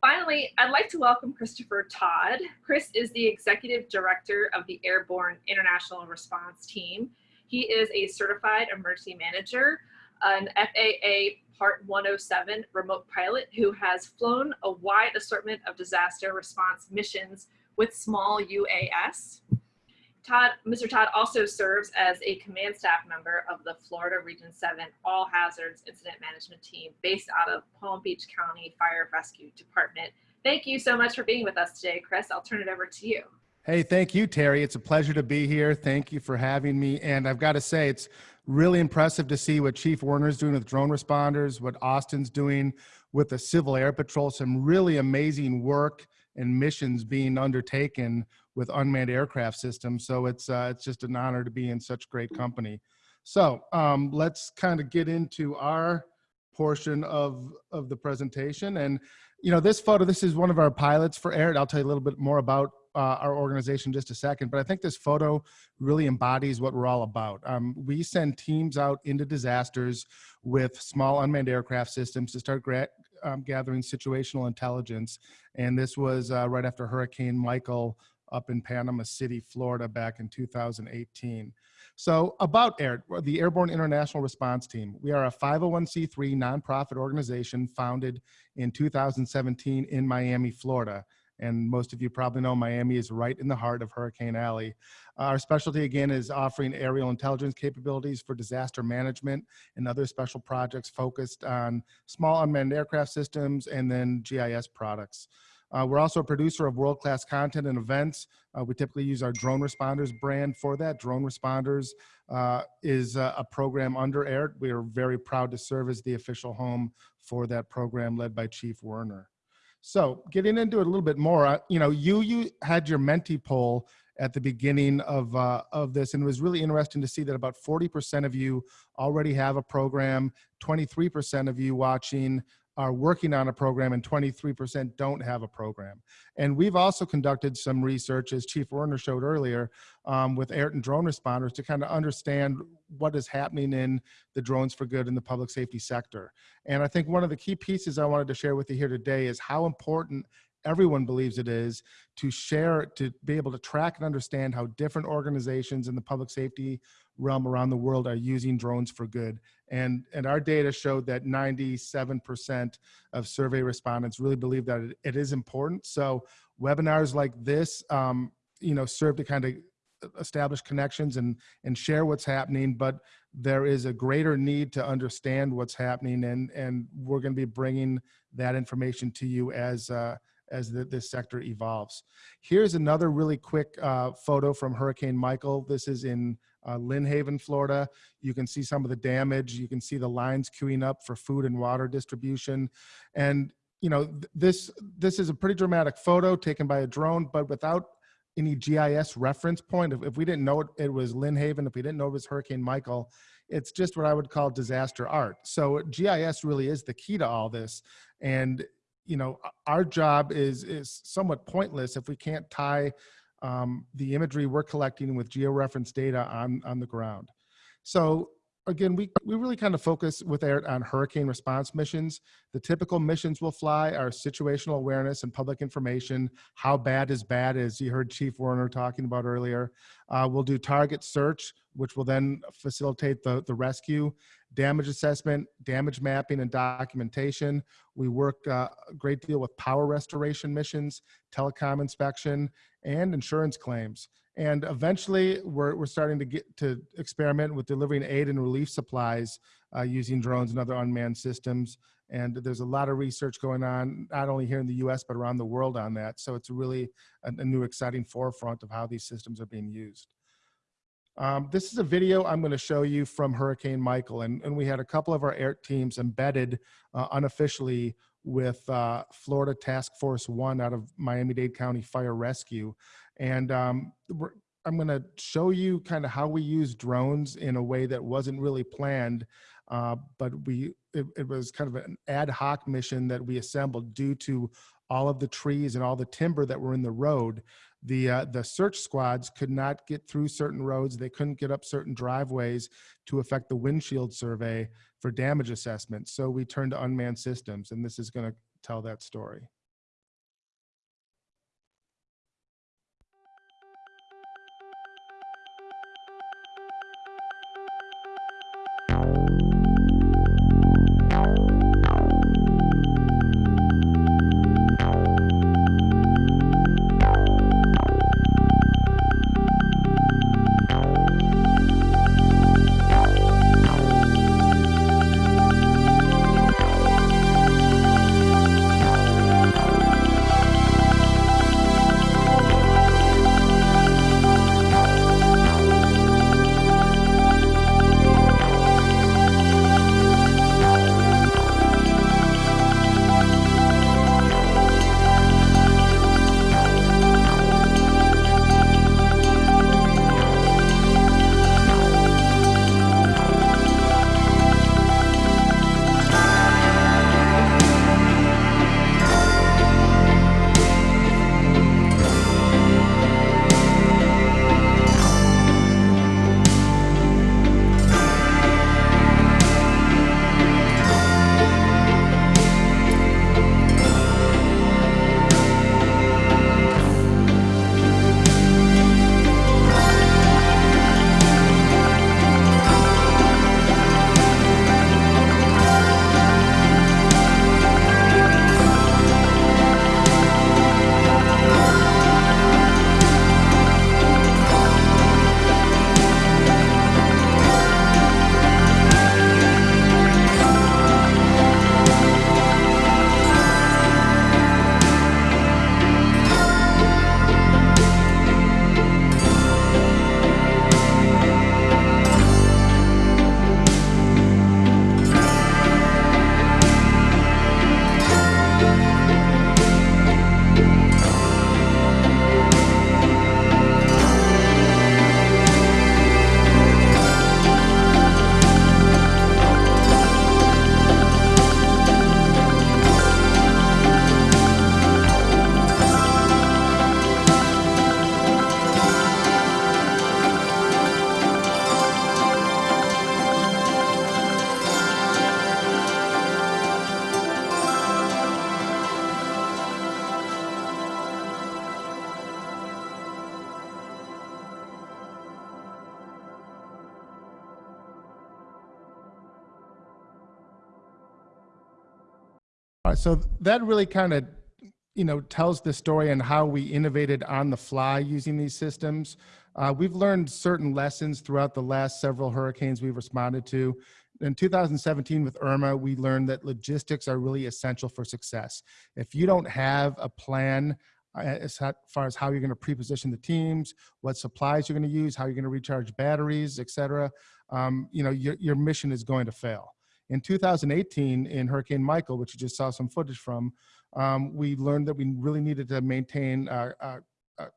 Finally, I'd like to welcome Christopher Todd. Chris is the Executive Director of the Airborne International Response Team. He is a certified emergency manager an FAA Part 107 remote pilot who has flown a wide assortment of disaster response missions with small UAS. Todd, Mr. Todd also serves as a command staff member of the Florida Region 7 All Hazards Incident Management Team based out of Palm Beach County Fire Rescue Department. Thank you so much for being with us today, Chris. I'll turn it over to you. Hey, thank you, Terry. It's a pleasure to be here. Thank you for having me. And I've got to say, it's really impressive to see what Chief Werner's doing with drone responders, what Austin's doing with the Civil Air Patrol, some really amazing work and missions being undertaken with unmanned aircraft systems. So it's uh, it's just an honor to be in such great company. So um, let's kind of get into our portion of of the presentation. And you know, this photo, this is one of our pilots for AIRT. I'll tell you a little bit more about uh, our organization just a second, but I think this photo really embodies what we're all about. Um, we send teams out into disasters with small unmanned aircraft systems to start um, gathering situational intelligence. And this was uh, right after Hurricane Michael up in Panama City, Florida back in 2018. So about AIR, the Airborne International Response Team, we are a 501c3 nonprofit organization founded in 2017 in Miami, Florida. And most of you probably know Miami is right in the heart of Hurricane Alley. Our specialty again is offering aerial intelligence capabilities for disaster management and other special projects focused on small unmanned aircraft systems and then GIS products. Uh, we're also a producer of world-class content and events. Uh, we typically use our Drone Responders brand for that. Drone Responders uh, is a, a, program under AIRT. We are very proud to serve as the official home for that program led by Chief Werner. So getting into it a little bit more, uh, you know, you, you had your Menti poll at the beginning of, uh, of this, and it was really interesting to see that about 40% of you already have a program, 23% of you watching are working on a program and 23% don't have a program. And we've also conducted some research, as Chief Werner showed earlier, um, with AIRT and drone responders to kind of understand what is happening in the drones for good in the public safety sector. And I think one of the key pieces I wanted to share with you here today is how important everyone believes it is to share, to be able to track and understand how different organizations in the public safety realm around the world are using drones for good. And, and our data showed that 97% of survey respondents really believe that it, it is important. So webinars like this, um, you know, serve to kind of establish connections and, and share what's happening, but there is a greater need to understand what's happening and, and we're gonna be bringing that information to you as, uh, as the, this sector evolves. Here's another really quick uh, photo from Hurricane Michael. This is in uh, Lynn Haven, Florida. You can see some of the damage. You can see the lines queuing up for food and water distribution. And you know, th this, this is a pretty dramatic photo taken by a drone, but without any GIS reference point, if, if we didn't know it, it was Lynn Haven, if we didn't know it was Hurricane Michael, it's just what I would call disaster art. So GIS really is the key to all this. And you know, our job is is somewhat pointless if we can't tie um, the imagery we're collecting with georeference data on on the ground. So again, we, we really kind of focus with AIRT on hurricane response missions. The typical missions we'll fly are situational awareness and public information. How bad is bad, as you heard Chief Werner talking about earlier. Uh, we'll do target search, which will then facilitate the, the rescue damage assessment, damage mapping, and documentation. We work uh, a great deal with power restoration missions, telecom inspection, and insurance claims. And eventually, we're, we're starting to get to experiment with delivering aid and relief supplies uh, using drones and other unmanned systems. And there's a lot of research going on, not only here in the US, but around the world on that. So it's really a, a new exciting forefront of how these systems are being used. Um, this is a video I'm going to show you from Hurricane Michael, and, and we had a couple of our air teams embedded uh, unofficially with uh, Florida Task Force One out of Miami-Dade County Fire Rescue. And um, I'm going to show you kind of how we use drones in a way that wasn't really planned, uh, but we it, it was kind of an ad hoc mission that we assembled due to all of the trees and all the timber that were in the road the uh, the search squads could not get through certain roads. They couldn't get up certain driveways to affect the windshield survey for damage assessment. So we turned to unmanned systems, and this is going to tell that story. Uh, so that really kind of, you know, tells the story on how we innovated on the fly using these systems. Uh, we've learned certain lessons throughout the last several hurricanes we've responded to. In 2017 with Irma, we learned that logistics are really essential for success. If you don't have a plan uh, as far as how you're going to pre-position the teams, what supplies you're going to use, how you're going to recharge batteries, et cetera, um, you know, your, your mission is going to fail. In 2018, in Hurricane Michael, which you just saw some footage from, um, we learned that we really needed to maintain uh,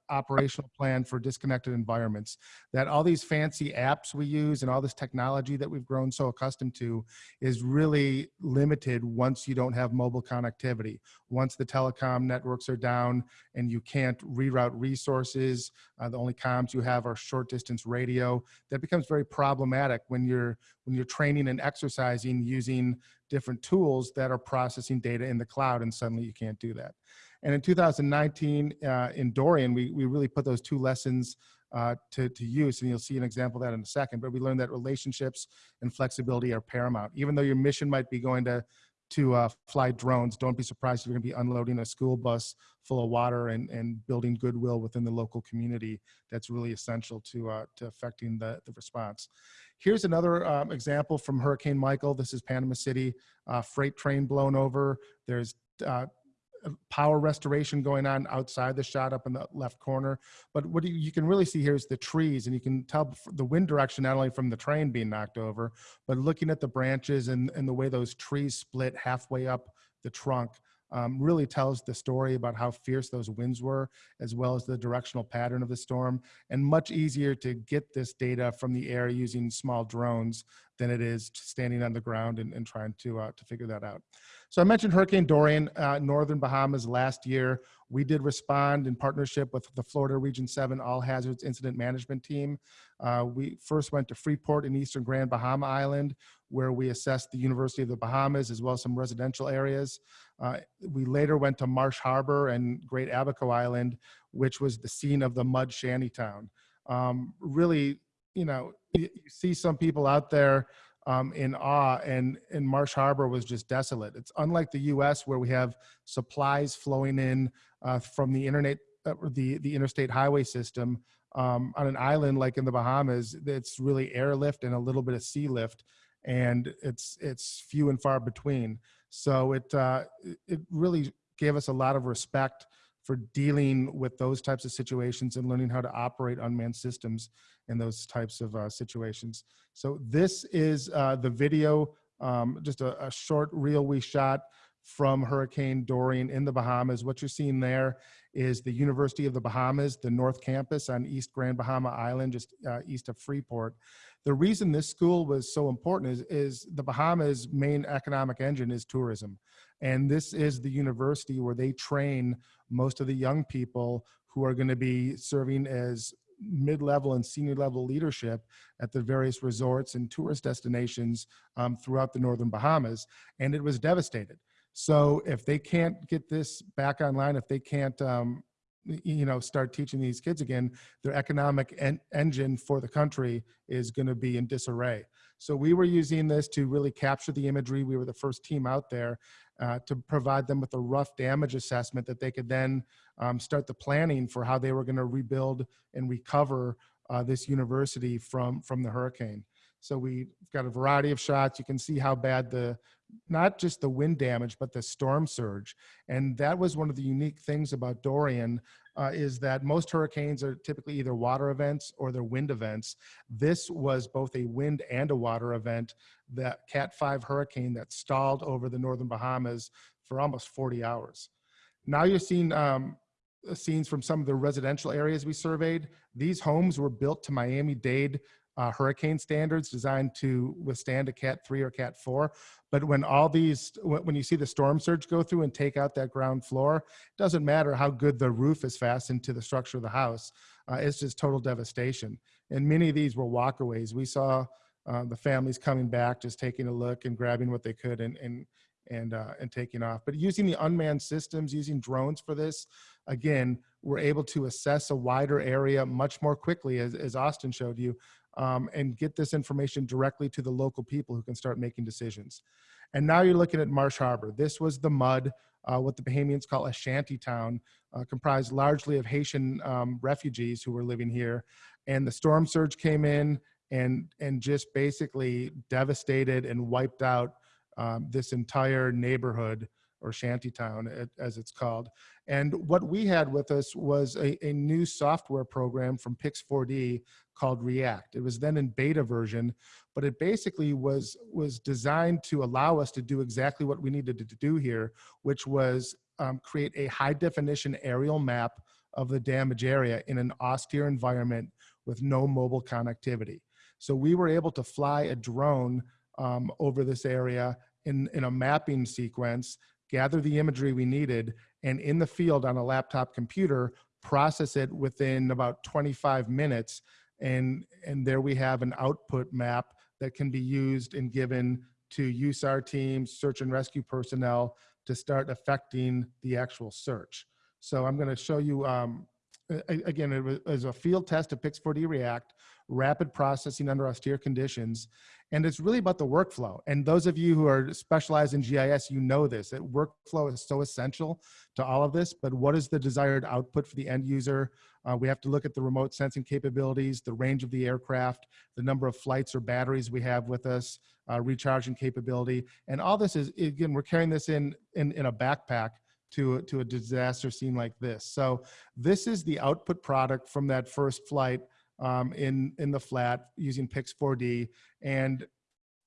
operational plan for disconnected environments. That all these fancy apps we use and all this technology that we've grown so accustomed to is really limited once you don't have mobile connectivity. Once the telecom networks are down and you can't reroute resources, uh, the only comms you have are short distance radio. That becomes very problematic when you're when you're training and exercising using different tools that are processing data in the cloud and suddenly you can't do that. And in 2019, uh, in Dorian, we, we really put those two lessons uh, to, to use, and you'll see an example of that in a second, but we learned that relationships and flexibility are paramount. Even though your mission might be going to, to uh, fly drones, don't be surprised if you're gonna be unloading a school bus full of water and, and building goodwill within the local community. That's really essential to, uh, to affecting the, the response. Here's another um, example from Hurricane Michael. This is Panama City, uh, freight train blown over. There's uh, power restoration going on outside the shot up in the left corner. But what you, you can really see here is the trees and you can tell the wind direction, not only from the train being knocked over, but looking at the branches and, and the way those trees split halfway up the trunk um, really tells the story about how fierce those winds were, as well as the directional pattern of the storm, and much easier to get this data from the air using small drones than it is standing on the ground and, and trying to, uh, to figure that out. So I mentioned Hurricane Dorian, uh, Northern Bahamas last year. We did respond in partnership with the Florida Region 7 All Hazards Incident Management Team. Uh, we first went to Freeport in Eastern Grand Bahama Island, where we assessed the University of the Bahamas as well as some residential areas. Uh, we later went to Marsh Harbor and Great Abaco Island, which was the scene of the Mudd shantytown. Um, really, you know, you see some people out there um, in awe and, and Marsh Harbor was just desolate. It's unlike the US where we have supplies flowing in uh, from the internet, uh, the, the interstate highway system um, on an island like in the Bahamas, it's really airlift and a little bit of sea lift and it's, it's few and far between. So it, uh, it really gave us a lot of respect for dealing with those types of situations and learning how to operate unmanned systems in those types of uh, situations. So this is uh, the video, um, just a, a, short reel we shot from Hurricane Dorian in the Bahamas. What you're seeing there is the University of the Bahamas, the North Campus on East Grand Bahama Island, just uh, east of Freeport. The reason this school was so important is, is the Bahamas' main economic engine is tourism. And this is the university where they train most of the young people who are gonna be serving as mid-level and senior level leadership at the various resorts and tourist destinations um, throughout the Northern Bahamas. And it was devastated. So if they can't get this back online, if they can't, um, you know, start teaching these kids again, their economic en engine for the country is going to be in disarray. So we were using this to really capture the imagery. We were the first team out there uh, to provide them with a rough damage assessment that they could then um, start the planning for how they were going to rebuild and recover uh, this university from from the hurricane. So we've got a variety of shots. You can see how bad the, not just the wind damage, but the storm surge. And that was one of the unique things about Dorian uh, is that most hurricanes are typically either water events or they're wind events. This was both a wind and a water event, that Cat 5 hurricane that stalled over the Northern Bahamas for almost 40 hours. Now you're seeing um, scenes from some of the residential areas we surveyed. These homes were built to Miami-Dade uh, hurricane standards designed to withstand a cat 3 or cat 4 but when all these when you see the storm surge go through and take out that ground floor it doesn't matter how good the roof is fastened to the structure of the house uh, it's just total devastation. And many of these were walkaways. We saw uh, the families coming back just taking a look and grabbing what they could and and and uh, and taking off. But using the unmanned systems using drones for this again we're able to assess a wider area much more quickly as, as austin showed you um, and get this information directly to the local people who can start making decisions. And now you're looking at Marsh Harbor. This was the Mudd, uh, what the Bahamians call a shanty town, uh, comprised largely of Haitian um, refugees who were living here. And the storm surge came in and, and just basically devastated and wiped out um, this entire neighborhood or shantytown as it's called. And what we had with us was a, a new software program from Pix4D called React. It was then in beta version, but it basically was, was designed to allow us to do exactly what we needed to do here, which was um, create a high definition aerial map of the damage area in an austere environment with no mobile connectivity. So we were able to fly a drone um, over this area in, in a mapping sequence gather the imagery we needed, and in the field on a laptop computer, process it within about 25 minutes. And, and there we have an output map that can be used and given to USAR teams, search and rescue personnel to start affecting the actual search. So I'm gonna show you, um, again, it was a field test of Pix4D React, rapid processing under austere conditions. And it's really about the workflow. And those of you who are specialized in GIS, you know this, that workflow is so essential to all of this, but what is the desired output for the end user? Uh, we have to look at the remote sensing capabilities, the range of the aircraft, the number of flights or batteries we have with us, uh, recharging capability. And all this is, again, we're carrying this in, in, in a backpack to, to a disaster scene like this. So this is the output product from that first flight um, in, in the flat using Pix4D. And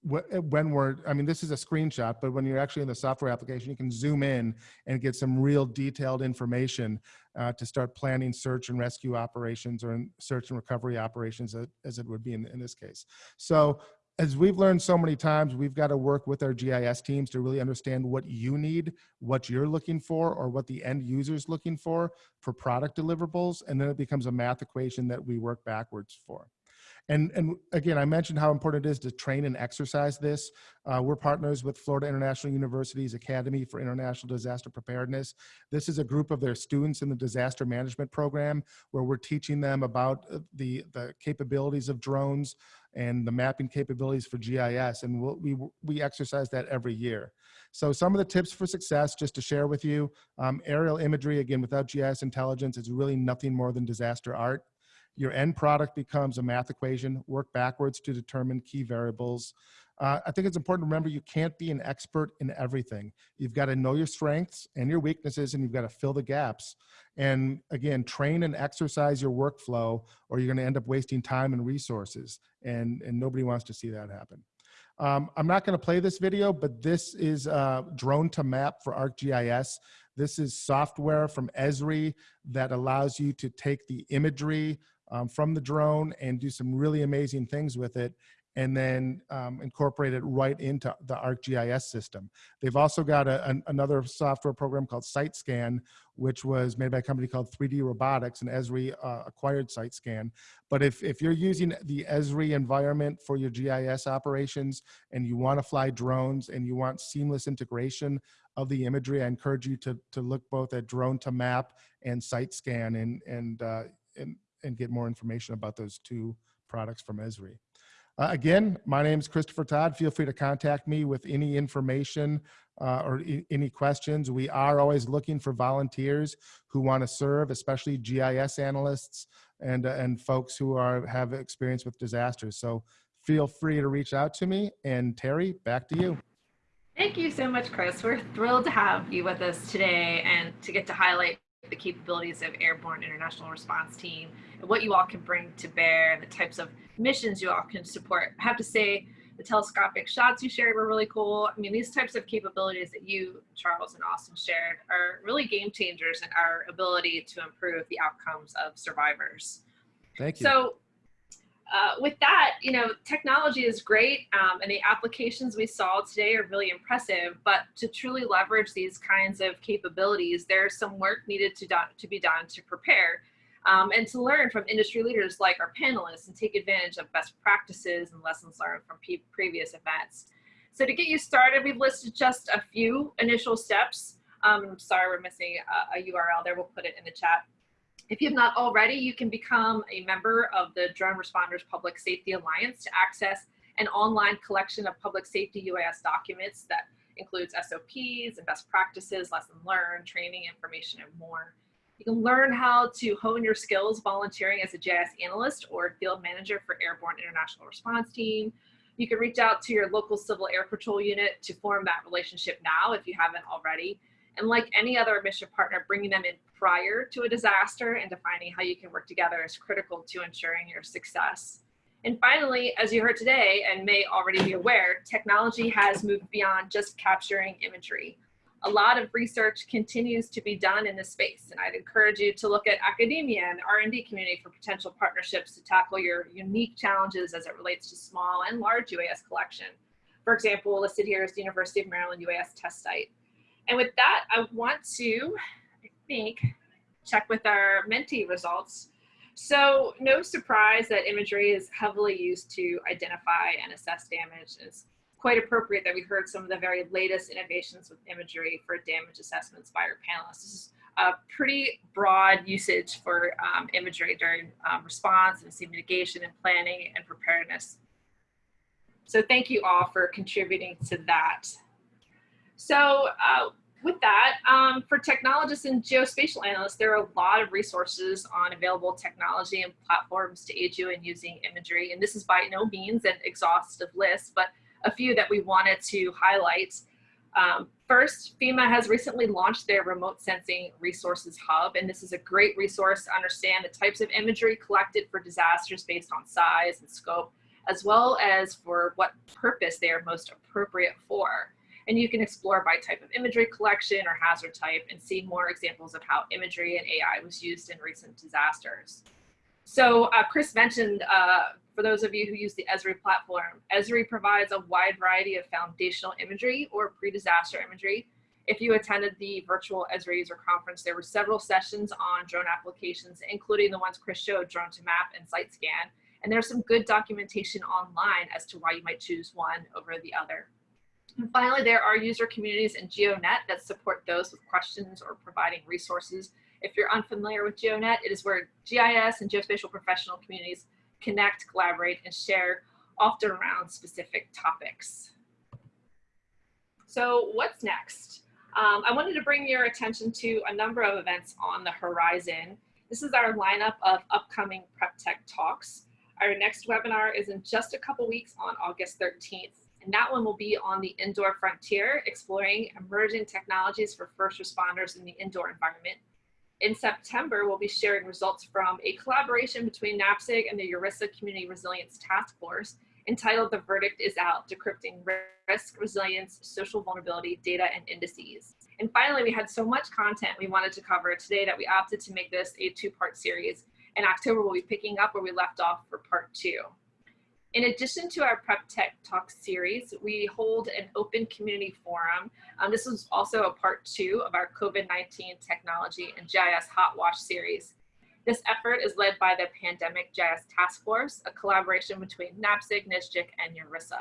when we're, I mean, this is a screenshot, but when you're actually in the software application, you can zoom in and get some real detailed information uh, to start planning search and rescue operations or search and recovery operations as it would be in, in this case. So as we've learned so many times, we've got to work with our GIS teams to really understand what you need, what you're looking for, or what the end user is looking for for product deliverables. And then it becomes a math equation that we work backwards for. And, and again, I mentioned how important it is to train and exercise this. Uh, we're partners with Florida International University's Academy for International Disaster Preparedness. This is a group of their students in the disaster management program where we're teaching them about uh, the, the capabilities of drones and the mapping capabilities for GIS. And we'll, we, we exercise that every year. So some of the tips for success, just to share with you, um, aerial imagery, again, without GIS intelligence, is really nothing more than disaster art. Your end product becomes a math equation, work backwards to determine key variables. Uh, I think it's important to remember you can't be an expert in everything. You've got to know your strengths and your weaknesses, and you've got to fill the gaps. And again, train and exercise your workflow, or you're going to end up wasting time and resources. And, and nobody wants to see that happen. Um, I'm not going to play this video, but this is uh, Drone2Map for ArcGIS. This is software from Esri that allows you to take the imagery um, from the drone and do some really amazing things with it and then um, incorporate it right into the ArcGIS system. They've also got a, an, another software program called SiteScan, which was made by a company called 3D Robotics, and Esri uh, acquired SiteScan. But if, if you're using the Esri environment for your GIS operations and you want to fly drones and you want seamless integration of the imagery, I encourage you to, to look both at Drone2Map and SiteScan and, and, uh, and and get more information about those two products from Esri. Uh, again, my name is Christopher Todd. Feel free to contact me with any information uh, or any questions. We are always looking for volunteers who want to serve, especially GIS analysts and, uh, and folks who are have experience with disasters. So feel free to reach out to me. And Terry, back to you. Thank you so much, Chris. We're thrilled to have you with us today and to get to highlight the capabilities of Airborne International Response Team and what you all can bring to bear and the types of missions you all can support. I have to say, the telescopic shots you shared were really cool. I mean, these types of capabilities that you, Charles, and Austin shared are really game changers in our ability to improve the outcomes of survivors. Thank you. So uh, with that, you know, technology is great um, and the applications we saw today are really impressive, but to truly leverage these kinds of capabilities, there's some work needed to, to be done to prepare um, and to learn from industry leaders like our panelists and take advantage of best practices and lessons learned from previous events. So to get you started, we've listed just a few initial steps. Um, sorry, we're missing a, a URL there. We'll put it in the chat. If you have not already, you can become a member of the Drone Responders Public Safety Alliance to access an online collection of public safety UAS documents that includes SOPs and best practices, lesson learned, training, information, and more. You can learn how to hone your skills volunteering as a GIS analyst or field manager for Airborne International Response Team. You can reach out to your local Civil Air Patrol unit to form that relationship now if you haven't already. And like any other mission partner, bringing them in prior to a disaster and defining how you can work together is critical to ensuring your success. And finally, as you heard today and may already be aware, technology has moved beyond just capturing imagery. A lot of research continues to be done in this space, and I'd encourage you to look at academia and R&D community for potential partnerships to tackle your unique challenges as it relates to small and large UAS collection. For example, listed here is the University of Maryland UAS test site. And with that, I want to, I think, check with our Menti results. So no surprise that imagery is heavily used to identify and assess damage. It's quite appropriate that we heard some of the very latest innovations with imagery for damage assessments by our panelists. This is a pretty broad usage for um, imagery during um, response and sea mitigation and planning and preparedness. So thank you all for contributing to that. So uh, with that, um, for technologists and geospatial analysts, there are a lot of resources on available technology and platforms to aid you in using imagery. And this is by no means an exhaustive list, but a few that we wanted to highlight. Um, first, FEMA has recently launched their remote sensing resources hub, and this is a great resource to understand the types of imagery collected for disasters based on size and scope, as well as for what purpose they are most appropriate for and you can explore by type of imagery collection or hazard type and see more examples of how imagery and AI was used in recent disasters. So uh, Chris mentioned, uh, for those of you who use the Esri platform, Esri provides a wide variety of foundational imagery or pre-disaster imagery. If you attended the virtual Esri user conference, there were several sessions on drone applications, including the ones Chris showed, Drone2Map and site scan. And there's some good documentation online as to why you might choose one over the other. And finally, there are user communities in GeoNet that support those with questions or providing resources. If you're unfamiliar with GeoNet, it is where GIS and geospatial professional communities connect, collaborate, and share often around specific topics. So what's next? Um, I wanted to bring your attention to a number of events on the horizon. This is our lineup of upcoming Prep Tech talks. Our next webinar is in just a couple weeks on August 13th. And that one will be on the indoor frontier, exploring emerging technologies for first responders in the indoor environment. In September, we'll be sharing results from a collaboration between NAPSG and the URISA Community Resilience Task Force entitled The Verdict is Out, Decrypting Risk, Resilience, Social Vulnerability, Data, and Indices. And finally, we had so much content we wanted to cover today that we opted to make this a two-part series. In October, we'll be picking up where we left off for part two. In addition to our Prep Tech Talk series, we hold an open community forum. Um, this is also a part two of our COVID-19 technology and GIS Hot Wash series. This effort is led by the Pandemic GIS Task Force, a collaboration between NAPSG, NSGIC, and URISA.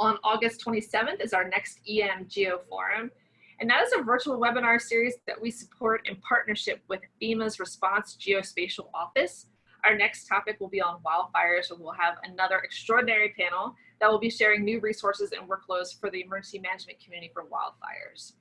On August 27th is our next EM Geo Forum, and that is a virtual webinar series that we support in partnership with FEMA's Response Geospatial Office, our next topic will be on wildfires, and we'll have another extraordinary panel that will be sharing new resources and workflows for the emergency management community for wildfires.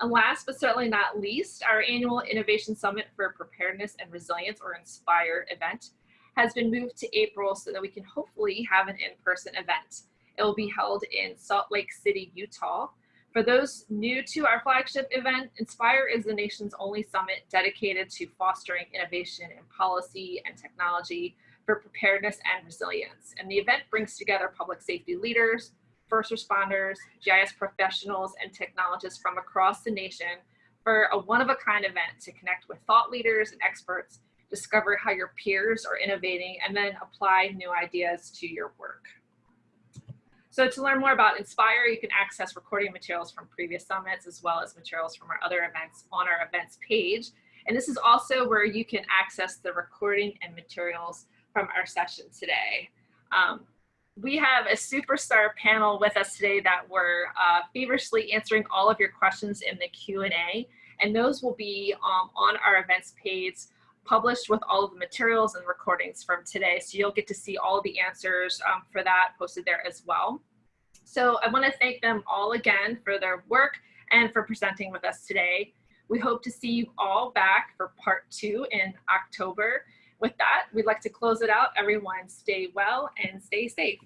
And last but certainly not least, our annual Innovation Summit for Preparedness and Resilience, or INSPIRE event, has been moved to April so that we can hopefully have an in-person event. It will be held in Salt Lake City, Utah, for those new to our flagship event, Inspire is the nation's only summit dedicated to fostering innovation in policy and technology for preparedness and resilience. And the event brings together public safety leaders, first responders, GIS professionals, and technologists from across the nation for a one-of-a-kind event to connect with thought leaders and experts, discover how your peers are innovating, and then apply new ideas to your work. So to learn more about Inspire, you can access recording materials from previous summits as well as materials from our other events on our events page. And this is also where you can access the recording and materials from our session today. Um, we have a superstar panel with us today that we're uh, feverishly answering all of your questions in the Q&A. And those will be um, on our events page published with all of the materials and recordings from today. So you'll get to see all the answers um, for that posted there as well. So I want to thank them all again for their work and for presenting with us today. We hope to see you all back for part two in October. With that, we'd like to close it out. Everyone stay well and stay safe.